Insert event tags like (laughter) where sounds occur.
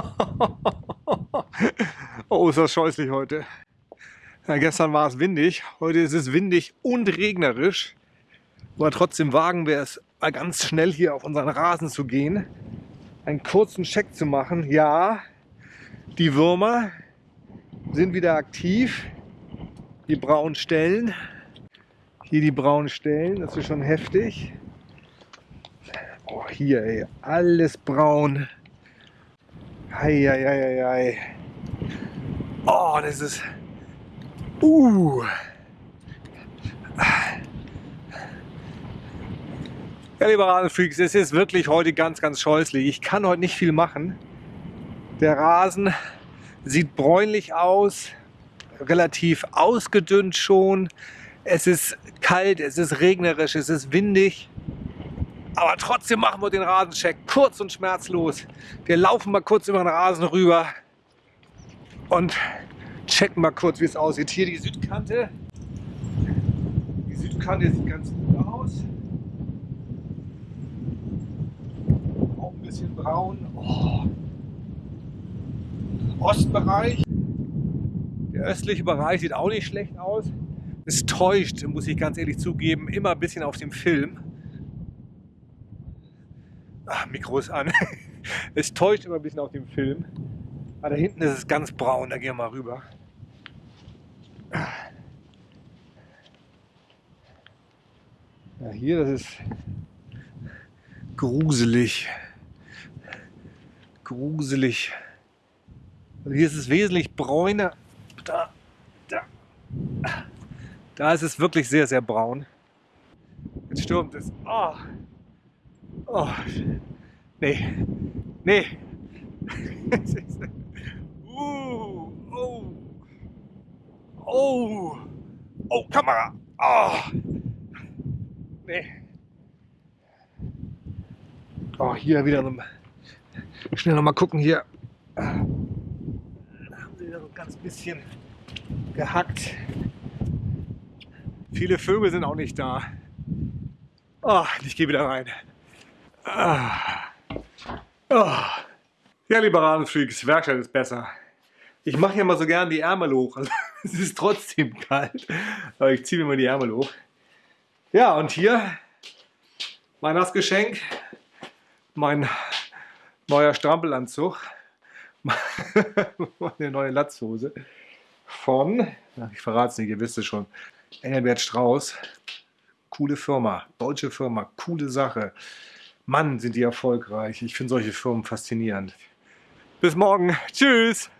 (laughs) oh, ist das scheußlich heute. Ja, gestern war es windig, heute ist es windig und regnerisch. Aber trotzdem wagen wir es mal ganz schnell hier auf unseren Rasen zu gehen, einen kurzen Check zu machen. Ja, die Würmer sind wieder aktiv. Die braunen Stellen. Hier die braunen Stellen, das ist schon heftig. Oh, hier, ey, alles braun. Eieieiei. Oh, das ist... Uh. Ja, liebe Rasenfreaks, es ist wirklich heute ganz, ganz scheußlich. Ich kann heute nicht viel machen. Der Rasen sieht bräunlich aus, relativ ausgedünnt schon. Es ist kalt, es ist regnerisch, es ist windig. Aber trotzdem machen wir den Rasencheck kurz und schmerzlos. Wir laufen mal kurz über den Rasen rüber und checken mal kurz, wie es aussieht. Hier die Südkante. Die Südkante sieht ganz gut aus. Auch ein bisschen braun. Oh. Ostbereich. Der östliche Bereich sieht auch nicht schlecht aus. Es täuscht, muss ich ganz ehrlich zugeben, immer ein bisschen auf dem Film. Ach, Mikro ist an. (laughs) es täuscht immer ein bisschen auf dem Film. Aber da hinten ist es ganz braun, da gehen wir mal rüber. Ja, hier, das ist gruselig. Gruselig. Also hier ist es wesentlich bräuner. Da, da. Da ist es wirklich sehr, sehr braun. Jetzt stürmt es. Oh. Oh. Nee. Nee. (laughs) uh. Oh. Oh. Oh, Kamera. Oh. Nee. Oh, hier wieder so. Schnell noch mal gucken hier. Da haben sie wieder so ein ganz bisschen gehackt. Viele Vögel sind auch nicht da. Oh, ich gehe wieder rein. Ah. Oh. Ja, liebe Rasenfreaks, Werkstatt ist besser. Ich mache ja mal so gern die Ärmel hoch. Also, (laughs) es ist trotzdem kalt, aber ich ziehe mir mal die Ärmel hoch. Ja, und hier mein Nassgeschenk, mein neuer Strampelanzug, (laughs) meine neue Latzhose von, ich verrate es nicht, ihr wisst es schon, Engelbert Strauß. Coole Firma, deutsche Firma, coole Sache. Mann, sind die erfolgreich. Ich finde solche Firmen faszinierend. Bis morgen. Tschüss.